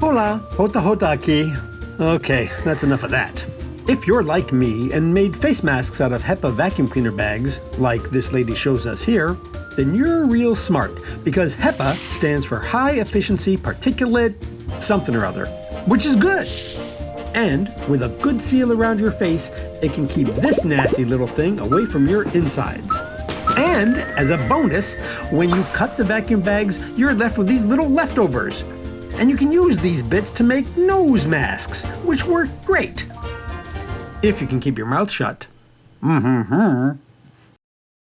Hola, hota hota aquí. Okay, that's enough of that. If you're like me and made face masks out of HEPA vacuum cleaner bags, like this lady shows us here, then you're real smart because HEPA stands for High Efficiency Particulate something or other, which is good. And with a good seal around your face, it can keep this nasty little thing away from your insides. And as a bonus, when you cut the vacuum bags, you're left with these little leftovers. And you can use these bits to make nose masks, which work great. If you can keep your mouth shut. Mm-hmm.